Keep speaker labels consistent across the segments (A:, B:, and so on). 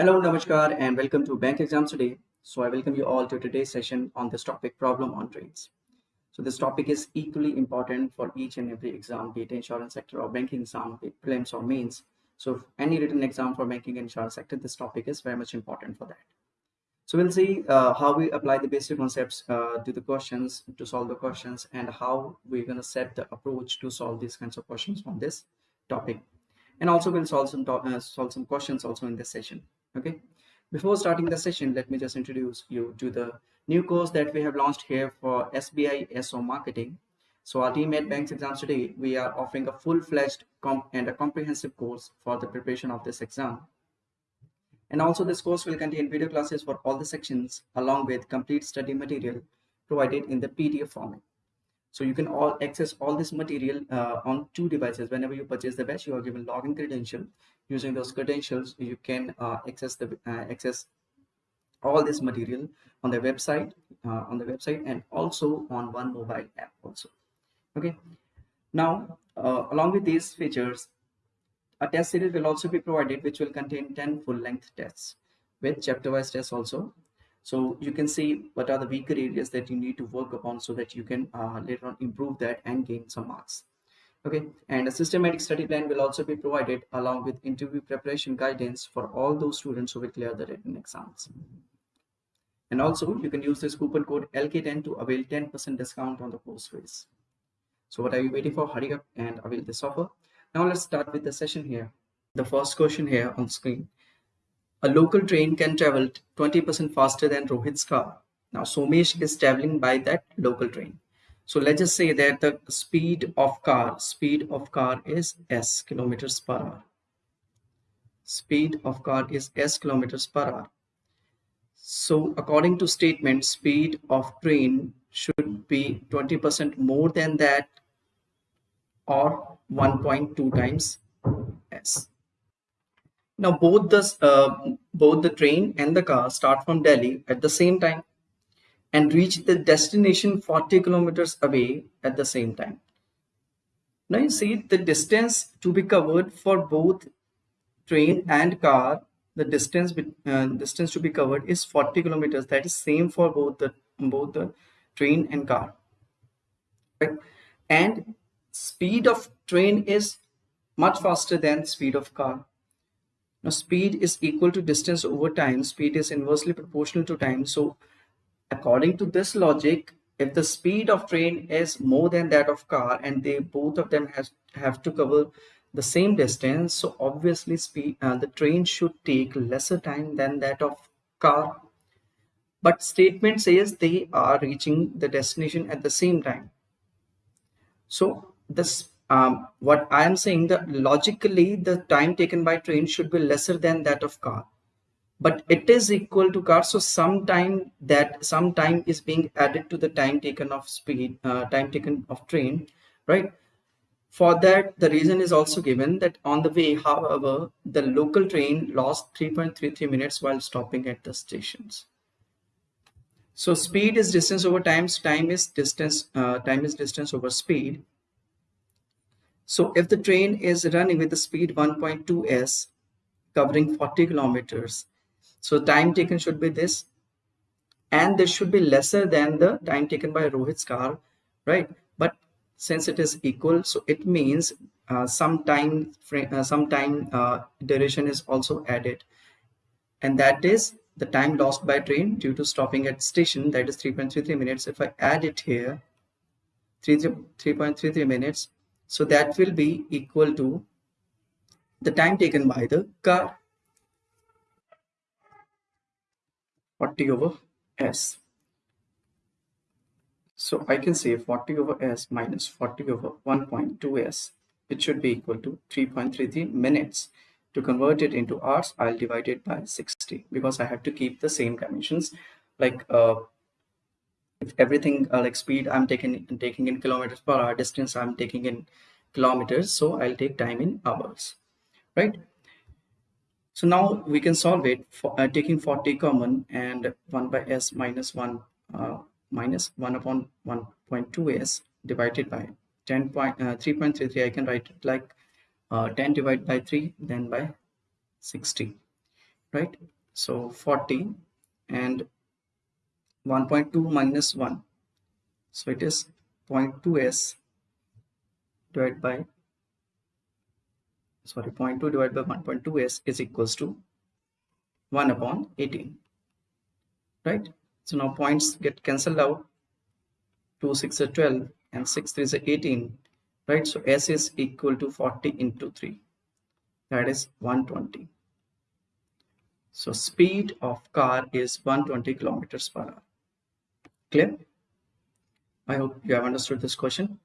A: Hello, Namaskar, and welcome to Bank Exams Today. So I welcome you all to today's session on this topic, problem on trains. So this topic is equally important for each and every exam, be it insurance sector or banking exam, prelims or mains. So any written exam for banking and insurance sector, this topic is very much important for that. So we'll see uh, how we apply the basic concepts uh, to the questions, to solve the questions, and how we're going to set the approach to solve these kinds of questions on this topic. And also we'll solve some, uh, solve some questions also in this session okay. Before starting the session let me just introduce you to the new course that we have launched here for SBI SO marketing. So our team at banks exams today we are offering a full-fledged and a comprehensive course for the preparation of this exam. And also this course will contain video classes for all the sections along with complete study material provided in the PDF format so you can all access all this material uh, on two devices. Whenever you purchase the batch you are given login credential. Using those credentials you can uh, access the uh, access all this material on the website uh, on the website and also on one mobile app also. Okay. Now uh, along with these features a test series will also be provided which will contain 10 full length tests with chapter wise tests also so you can see what are the weaker areas that you need to work upon so that you can uh, later on improve that and gain some marks. Okay and a systematic study plan will also be provided along with interview preparation guidance for all those students who will clear the written exams. And also you can use this coupon code lk10 to avail 10 percent discount on the course fees. So what are you waiting for? Hurry up and avail this offer. Now let's start with the session here. The first question here on screen a local train can travel 20 percent faster than rohit's car now somesh is traveling by that local train so let's just say that the speed of car, speed of car is s kilometers per hour. Speed of car is s kilometers per hour. So according to statement, speed of train should be 20% more than that or 1.2 times s. Now both the uh, both the train and the car start from Delhi at the same time and reach the destination 40 kilometers away at the same time. Now you see the distance to be covered for both train and car, the distance uh, distance to be covered is 40 kilometers. That is same for both the both the train and car. Right? And speed of train is much faster than speed of car. Now speed is equal to distance over time. Speed is inversely proportional to time. So according to this logic if the speed of train is more than that of car and they both of them has have to cover the same distance so obviously speed uh, the train should take lesser time than that of car but statement says they are reaching the destination at the same time so this um, what i am saying that logically the time taken by train should be lesser than that of car. But it is equal to car so some time that some time is being added to the time taken of speed uh, time taken of train right? For that the reason is also given that on the way however the local train lost 3.33 minutes while stopping at the stations. So speed is distance over time time is distance uh, time is distance over speed so if the train is running with the speed 1.2 s covering 40 kilometers so time taken should be this and this should be lesser than the time taken by Rohit's car, right? But since it is equal, so it means uh, some time frame, uh, some time uh, duration is also added. And that is the time lost by train due to stopping at station, that is 3.33 minutes. If I add it here, 3.33 minutes, so that will be equal to the time taken by the car 40 over s. So I can say 40 over s minus 40 over 1.2s. It should be equal to 3.33 minutes. To convert it into hours, I'll divide it by 60 because I have to keep the same dimensions. Like uh, if everything uh, like speed I'm taking taking in kilometers per hour, distance I'm taking in kilometers, so I'll take time in hours, right? So now we can solve it for uh, taking 40 common and 1 by s minus 1 uh, minus 1 upon 1.2s divided by 10 point, uh, 3.33. I can write it like uh, 10 divided by 3 then by 60. right so 40 and 1.2 minus 1 so it is 0.2s divided by sorry 0.2 divided by 1.2s is equals to 1 upon 18 right? So now points get cancelled out. 2 6 are 12 and 6 3 is 18 right? So s is equal to 40 into 3 that is 120 so speed of car is 120 kilometers per hour clear i hope you have understood this question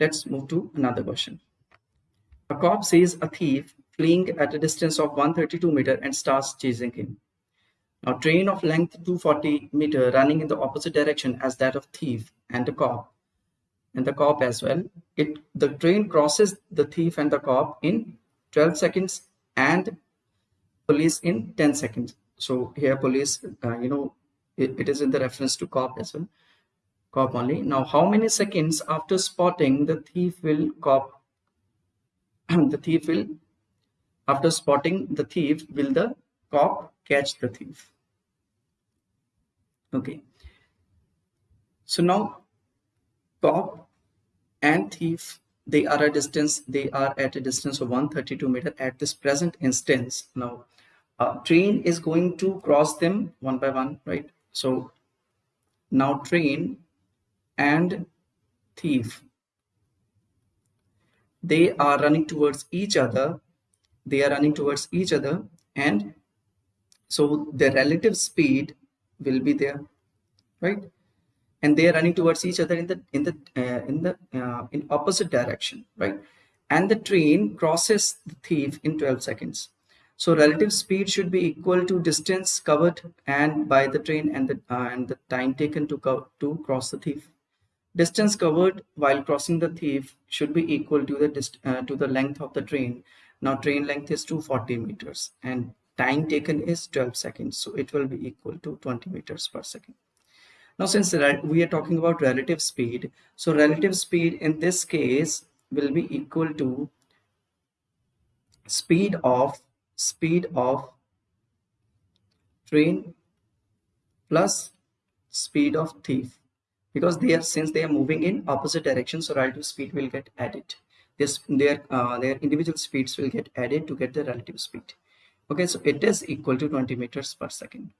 A: let's move to another question a cop sees a thief fleeing at a distance of 132 meter and starts chasing him now train of length 240 meter running in the opposite direction as that of thief and the cop and the cop as well. It the train crosses the thief and the cop in 12 seconds and police in 10 seconds. So here police, uh, you know, it, is in the reference to cop as well. Cop only. Now, how many seconds after spotting the thief will cop? the thief will, after spotting the thief, will the cop catch the thief? Okay. So now cop and thief they are a distance they are at a distance of 132 meter at this present instance now train is going to cross them one by one right so now train and thief. They are running towards each other. They are running towards each other and so the relative speed will be there right? And they are running towards each other in the in the uh, in the uh, in opposite direction right? And the train crosses the thief in 12 seconds so relative speed should be equal to distance covered and by the train and the uh, and the time taken to go to cross the thief. Distance covered while crossing the thief should be equal to the uh, to the length of the train. Now train length is 240 meters and time taken is 12 seconds. So it will be equal to 20 meters per second. Now, since we are talking about relative speed, so relative speed in this case will be equal to speed of speed of train plus speed of thief. Because they are since they are moving in opposite directions so relative speed will get added. This their uh, their individual speeds will get added to get the relative speed. Okay so it is equal to 20 meters per second.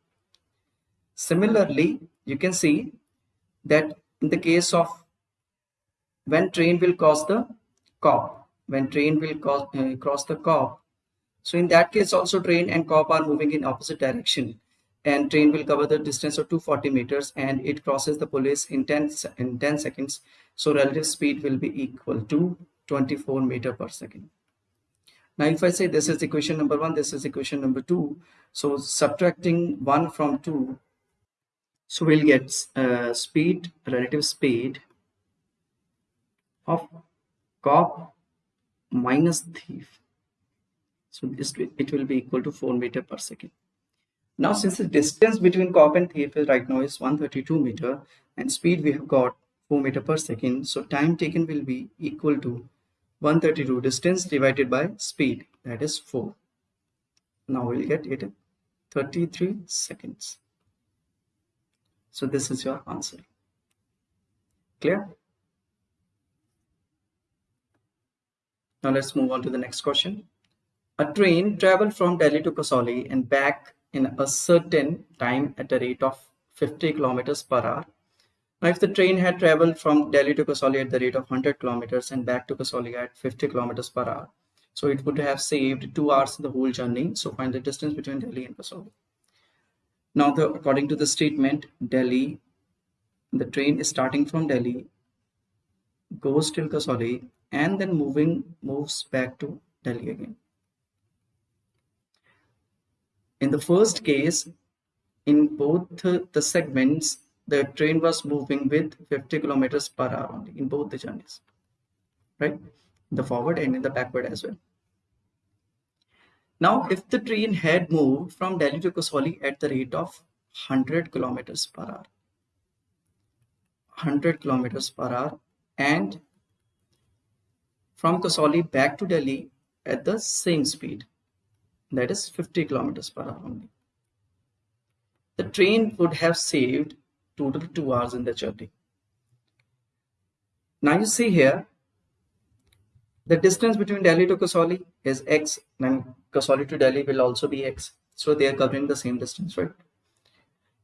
A: Similarly, you can see that in the case of when train will cross the cop, when train will cross, uh, cross the cop, so in that case also train and cop are moving in opposite direction and train will cover the distance of 240 meters and it crosses the police in 10, in 10 seconds. So relative speed will be equal to 24 meter per second. Now, if I say this is equation number one, this is equation number two. So subtracting one from two, so we'll get uh, speed, relative speed of cop minus thief. So it will be equal to 4 meter per second. Now since the distance between cop and is right now is 132 meter and speed we have got 4 meter per second. So time taken will be equal to 132 distance divided by speed that is 4. Now we'll get it 33 seconds. So this is your answer. Clear? Now let's move on to the next question. A train traveled from Delhi to Kasauli and back in a certain time at a rate of 50 kilometers per hour. Now, if the train had traveled from Delhi to Kasauli at the rate of 100 kilometers and back to Kasauli at 50 kilometers per hour, so it would have saved two hours in the whole journey. So find the distance between Delhi and Kasauli. Now, the, according to the statement, Delhi, the train is starting from Delhi, goes till Kasauli, and then moving moves back to Delhi again. In the first case, in both the segments, the train was moving with 50 kilometers per hour only in both the journeys, right? The forward and in the backward as well. Now, if the train had moved from Delhi to Kasauli at the rate of 100 kilometers per hour, 100 kilometers per hour, and from Kasauli back to Delhi at the same speed, that is 50 kilometers per hour only. The train would have saved total two hours in the journey. Now you see here the distance between Delhi to Kasauli is x and Kasauli to Delhi will also be x. So they are covering the same distance right?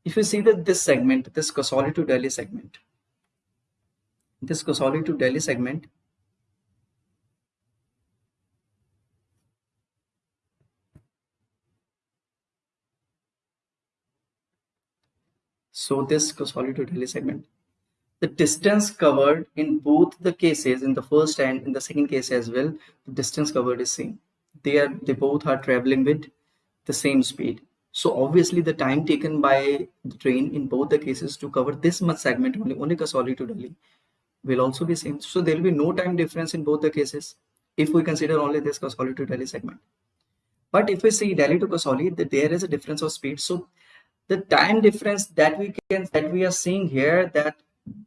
A: If you see that this segment this Kasauli to Delhi segment this Kasauli to Delhi segment so this to segment the distance covered in both the cases in the first and in the second case as well the distance covered is same they are they both are traveling with the same speed so obviously the time taken by the train in both the cases to cover this much segment only only Kasauli will also be same. So there will be no time difference in both the cases if we consider only this Kasauli segment. But if we see Delhi to Kasauli, there is a difference of speed. So the time difference that we can that we are seeing here that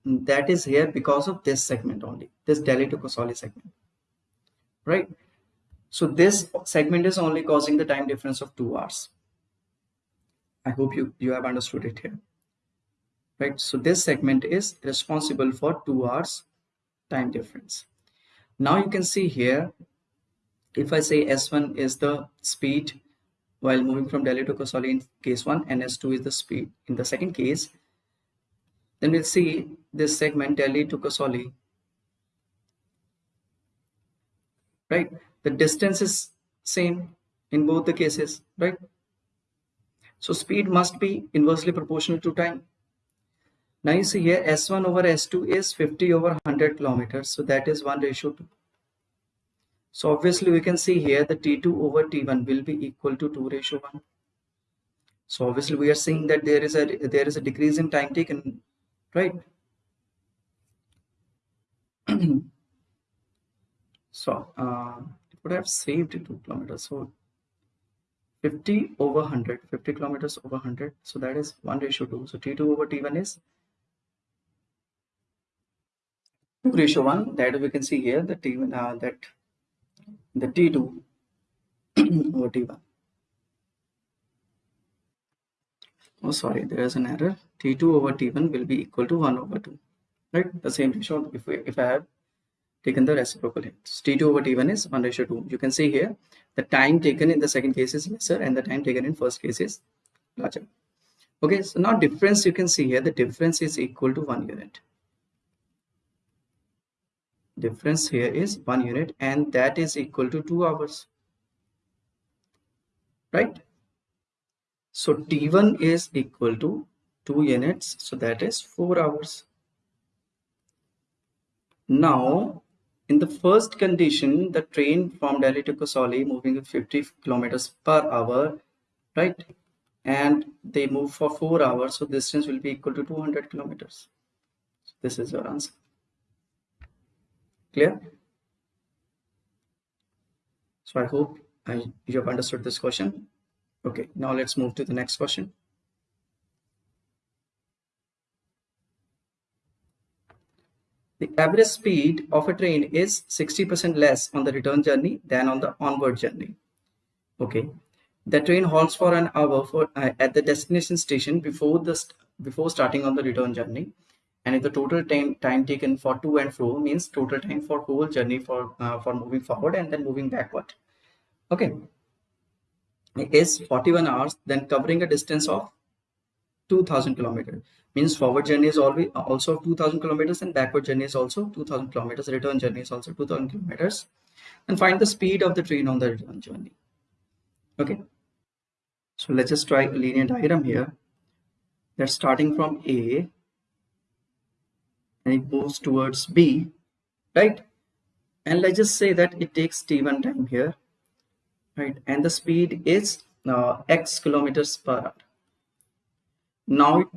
A: that is here because of this segment only, this Delhi to Kasauli segment, right? So this segment is only causing the time difference of two hours. I hope you you have understood it here right so this segment is responsible for two hours time difference now you can see here if i say s1 is the speed while moving from delhi to kasauli in case 1 and s2 is the speed in the second case then we'll see this segment delhi to kasauli right the distance is same in both the cases right so speed must be inversely proportional to time now you see here S1 over S2 is 50 over 100 kilometers. So that is 1 ratio 2. So obviously we can see here the T2 over T1 will be equal to 2 ratio 1. So obviously we are seeing that there is a there is a decrease in time taken, right? so uh, it would have saved 2 kilometers. So 50 over 100, 50 kilometers over 100. So that is 1 ratio 2. So T2 over T1 is 2 ratio 1 that we can see here the T1 uh, that the T2 over T1 oh sorry there is an error. T2 over T1 will be equal to 1 over 2 right? The same ratio if we if I have taken the reciprocal here T2 over T1 is 1 ratio 2 you can see here the time taken in the second case is lesser and the time taken in first case is larger. Okay so now difference you can see here the difference is equal to 1 unit difference here is one unit and that is equal to two hours right? So t1 is equal to two units so that is four hours. Now in the first condition the train from delhi to kasauli moving at 50 kilometers per hour right? And they move for four hours so distance will be equal to 200 kilometers. So this is your answer Clear? So I hope I, you have understood this question. Okay, now let's move to the next question. The average speed of a train is 60% less on the return journey than on the onward journey. Okay, the train halts for an hour for uh, at the destination station before the before starting on the return journey and if the total time time taken for to and fro means total time for whole journey for uh, for moving forward and then moving backward. Okay. Is 41 hours then covering a distance of 2000 kilometers. Means forward journey is always also 2000 kilometers and backward journey is also 2000 kilometers. Return journey is also 2000 kilometers. And find the speed of the train on the return journey. Okay. So let's just try a linear diagram here. That's starting from a and it moves towards B, right? And let's just say that it takes t1 time here, right? And the speed is uh, x kilometers per hour. Now it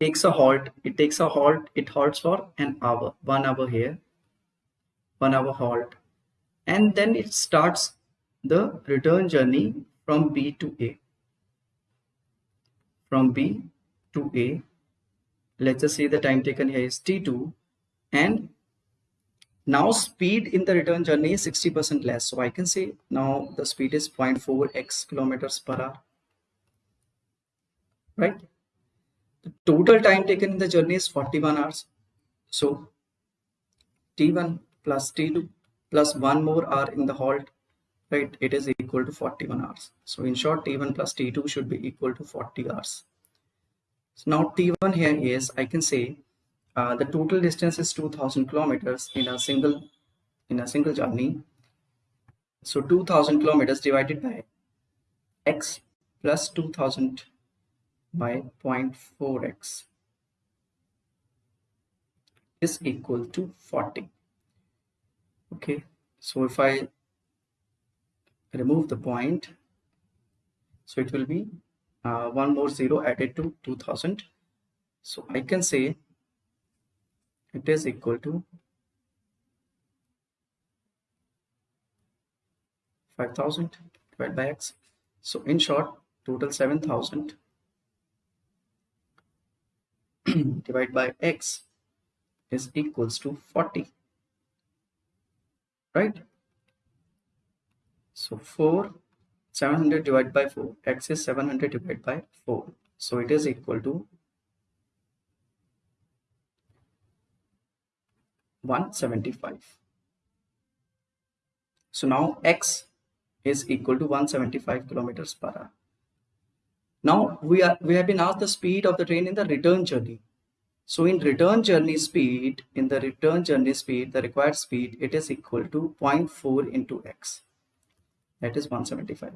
A: takes a halt, it takes a halt, it halts for an hour, one hour here, one hour halt. And then it starts the return journey from B to A. From B to A let's just say the time taken here is t2 and now speed in the return journey is 60% less. So i can say now the speed is 0.4x kilometers per hour. Right? The total time taken in the journey is 41 hours. So t1 plus t2 plus one more hour in the halt right? It is equal to 41 hours. So in short t1 plus t2 should be equal to 40 hours so now t1 here is i can say uh, the total distance is 2000 kilometers in a single in a single journey. So 2000 kilometers divided by x plus 2000 by 0.4x is equal to 40 okay so if i remove the point so it will be uh, one more zero added to 2000 so i can say it is equal to 5000 divided by x. So in short total 7000 divided by x is equals to 40 right? So 4 700 divided by 4 x is 700 divided by 4 so it is equal to 175 so now x is equal to 175 kilometers per hour. Now we are we have been asked the speed of the train in the return journey. So in return journey speed in the return journey speed the required speed it is equal to 0.4 into x that is 175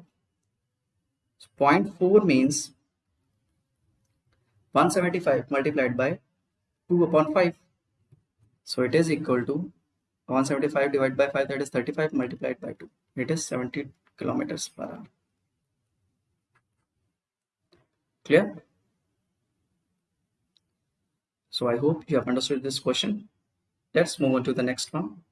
A: so 0.4 means 175 multiplied by 2 upon 5 so it is equal to 175 divided by 5 that is 35 multiplied by 2. It is 70 kilometers per hour. Clear? So I hope you have understood this question. Let's move on to the next one.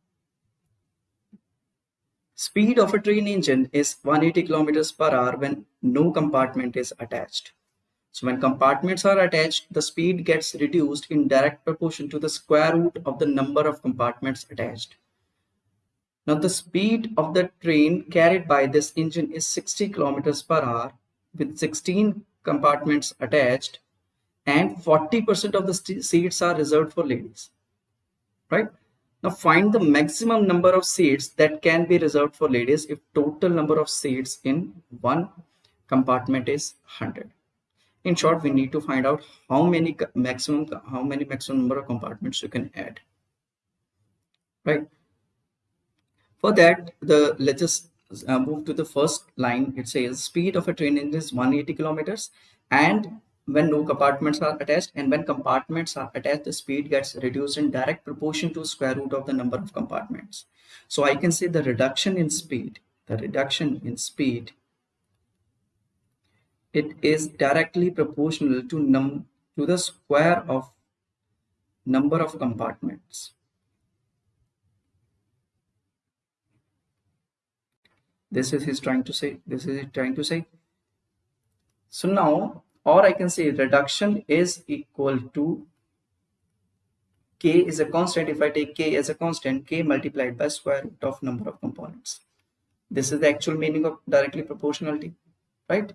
A: Speed of a train engine is 180 kilometers per hour when no compartment is attached. So when compartments are attached, the speed gets reduced in direct proportion to the square root of the number of compartments attached. Now the speed of the train carried by this engine is 60 kilometers per hour with 16 compartments attached and 40% of the seats are reserved for ladies. Right? Now find the maximum number of seats that can be reserved for ladies if total number of seats in one compartment is 100 in short we need to find out how many maximum how many maximum number of compartments you can add. Right? For that the let's just uh, move to the first line. It says speed of a train engine is 180 kilometers and when no compartments are attached and when compartments are attached the speed gets reduced in direct proportion to square root of the number of compartments. So i can say the reduction in speed the reduction in speed it is directly proportional to num to the square of number of compartments. This is he's trying to say this is trying to say. So now or i can say reduction is equal to k is a constant. If i take k as a constant k multiplied by square root of number of components. This is the actual meaning of directly proportionality right?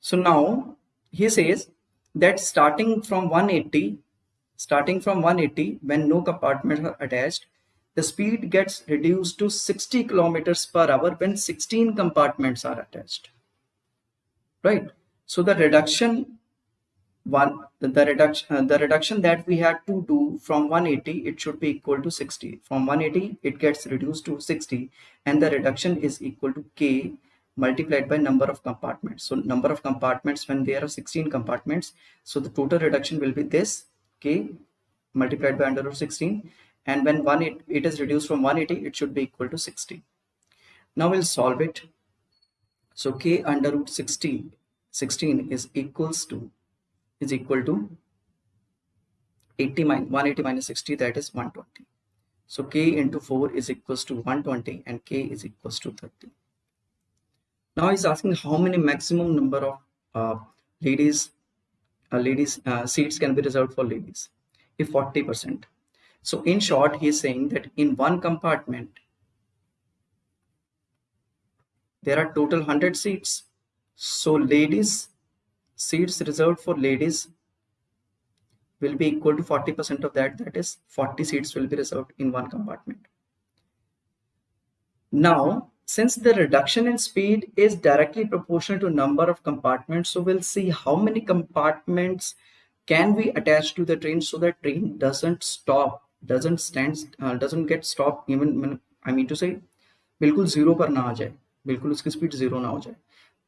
A: So now he says that starting from 180, starting from 180, when no compartments are attached, the speed gets reduced to 60 kilometers per hour when 16 compartments are attached. Right. So the reduction one the reduction uh, the reduction that we had to do from 180 it should be equal to 60 from 180 it gets reduced to 60 and the reduction is equal to k multiplied by number of compartments. So number of compartments when there are 16 compartments. So the total reduction will be this k multiplied by under root 16 and when one it, it is reduced from 180 it should be equal to 60. Now we'll solve it. So k under root 16 16 is equals to is equal to 80 minus 180 minus 60 that is 120. So k into 4 is equals to 120 and k is equals to 30. Now he's asking how many maximum number of uh, ladies uh, ladies uh, seats can be reserved for ladies. if 40%. So in short, he is saying that in one compartment, there are total 100 seats. So ladies, seats reserved for ladies will be equal to 40% of that. That is 40 seats will be reserved in one compartment. Now, since the reduction in speed is directly proportional to number of compartments, so we'll see how many compartments can we attach to the train so that train doesn't stop, doesn't stand, uh, doesn't get stopped even, I mean to say, बिल्कुल zero पर ना आ जाए बिल्कुल उसकी speed zero ना हो जाए।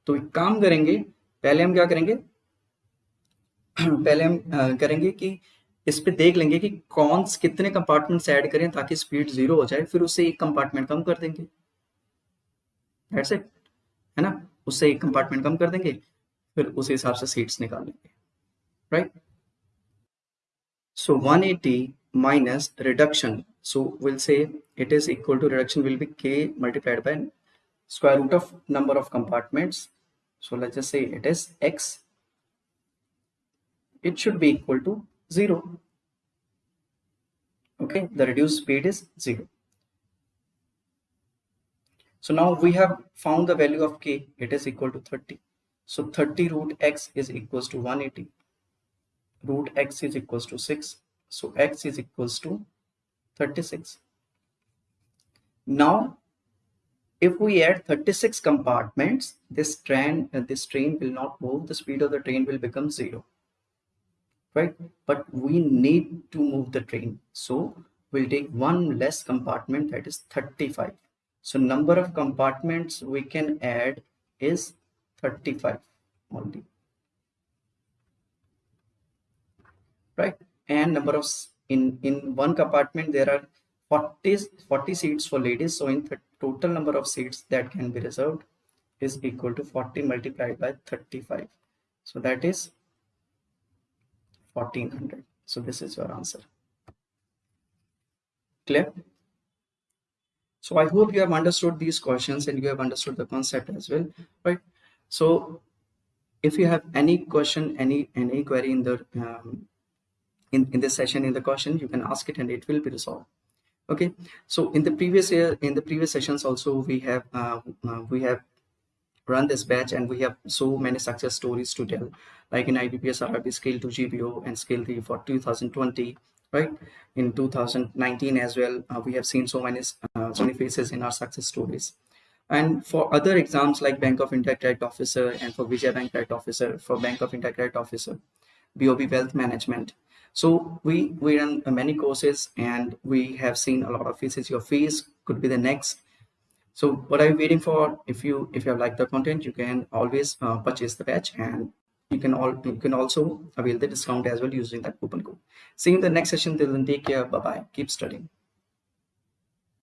A: तो एक काम करेंगे पहले हम क्या करेंगे? पहले हम करेंगे कि इस पे देख लेंगे कि कौन कितने कंपार्टमेंट्स ऐड करें ताकि स्पीड ज़ीरो हो जाए फिर उससे एक कंपार्टमेंट कम कर देंगे। That's it. है ना? उससे एक कंपार्टमेंट कम कर देंगे फिर उस हिसाब से सीट्स निकाल लेंगे right so 180 minus reduction. So we'll say it is equal to reduction will be k multiplied by square root of number of compartments. So let's just say it is x. It should be equal to 0 okay the reduced speed is 0 so now we have found the value of k. It is equal to 30 so 30 root x is equals to 180 root x is equals to 6 so x is equals to 36 now if we add 36 compartments this train uh, this train will not move. The speed of the train will become zero. Right? But we need to move the train. So we'll take one less compartment that is 35 so number of compartments we can add is 35 only. Right and number of in in one compartment there are 40 40 seats for ladies. So in total number of seats that can be reserved is equal to 40 multiplied by 35 so that is 1400 so this is your answer. Clear? So i hope you have understood these questions and you have understood the concept as well right? So if you have any question any any query in the um, in in this session in the question you can ask it and it will be resolved. Okay? So in the previous year in the previous sessions also we have uh, uh, we have run this batch and we have so many success stories to tell. Like in IBPS RRB scale to GBO and scale 3 for 2020 right? In 2019 as well uh, we have seen so many uh, so many faces in our success stories. And for other exams like Bank of India Credit Officer and for Vijaya Bank Credit Officer for Bank of India Credit Officer BOB Wealth Management so we, we run many courses and we have seen a lot of faces. Your face could be the next. So what are you waiting for? If you if you have liked the content, you can always uh, purchase the batch and you can all you can also avail the discount as well using that coupon code. See you in the next session. Till then, take care. Bye bye. Keep studying.